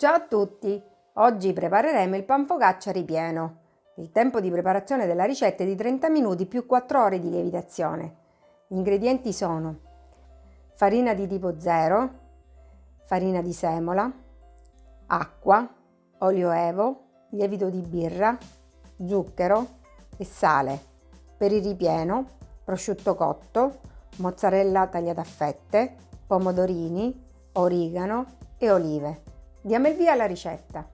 Ciao a tutti! Oggi prepareremo il pan focaccia ripieno. Il tempo di preparazione della ricetta è di 30 minuti più 4 ore di lievitazione. Gli ingredienti sono farina di tipo 0, farina di semola, acqua, olio evo, lievito di birra, zucchero e sale. Per il ripieno, prosciutto cotto, mozzarella tagliata a fette, pomodorini, origano e olive. Diamo il via alla ricetta.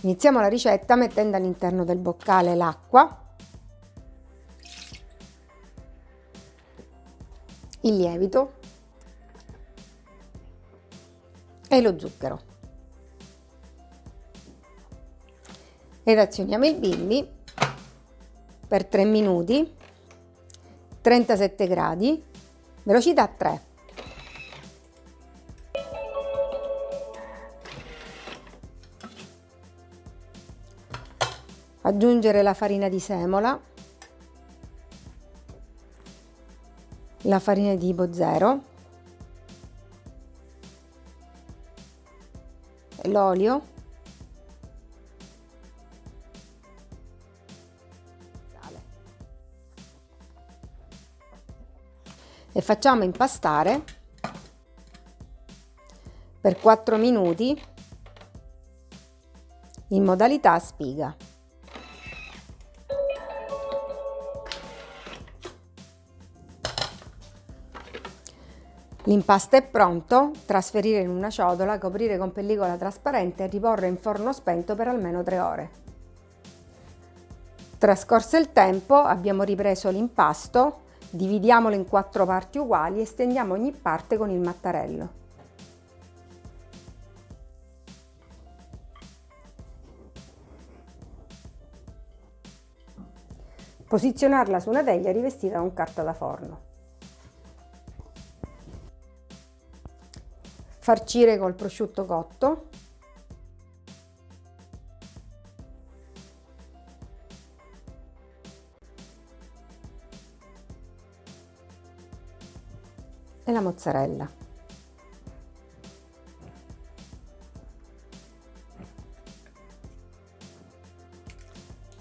Iniziamo la ricetta mettendo all'interno del boccale l'acqua, il lievito e lo zucchero. Ed azioniamo il bimbi per 3 minuti, 37 gradi, velocità 3. Aggiungere la farina di semola, la farina di 0, l'olio, e facciamo impastare per 4 minuti in modalità spiga. L'impasto è pronto, trasferire in una ciotola, coprire con pellicola trasparente e riporre in forno spento per almeno 3 ore. Trascorso il tempo abbiamo ripreso l'impasto, dividiamolo in quattro parti uguali e stendiamo ogni parte con il mattarello. Posizionarla su una teglia rivestita con carta da forno. Farcire col prosciutto cotto e la mozzarella.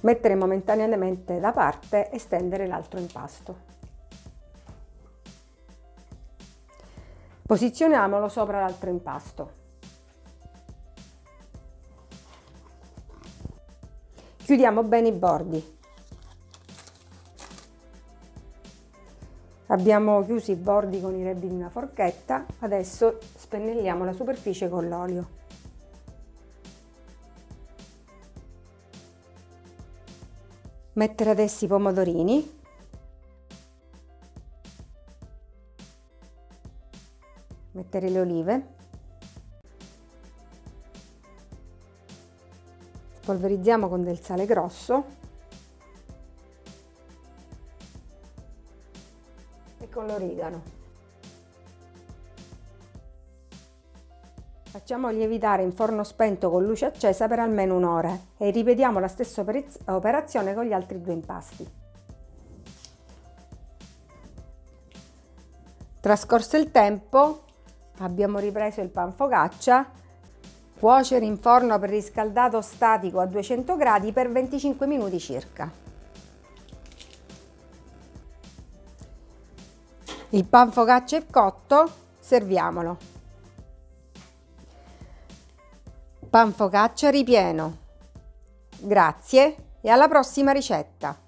Mettere momentaneamente da parte e stendere l'altro impasto. Posizioniamolo sopra l'altro impasto. Chiudiamo bene i bordi. Abbiamo chiuso i bordi con i rebbi di una forchetta, adesso spennelliamo la superficie con l'olio. Mettere adesso i pomodorini mettere le olive, spolverizziamo con del sale grosso e con l'origano. Facciamo lievitare in forno spento con luce accesa per almeno un'ora e ripetiamo la stessa operazione con gli altri due impasti. Trascorso il tempo, abbiamo ripreso il pan focaccia cuocere in forno preriscaldato statico a 200 gradi per 25 minuti circa. Il pan focaccia è cotto serviamolo. Pan focaccia ripieno. Grazie e alla prossima ricetta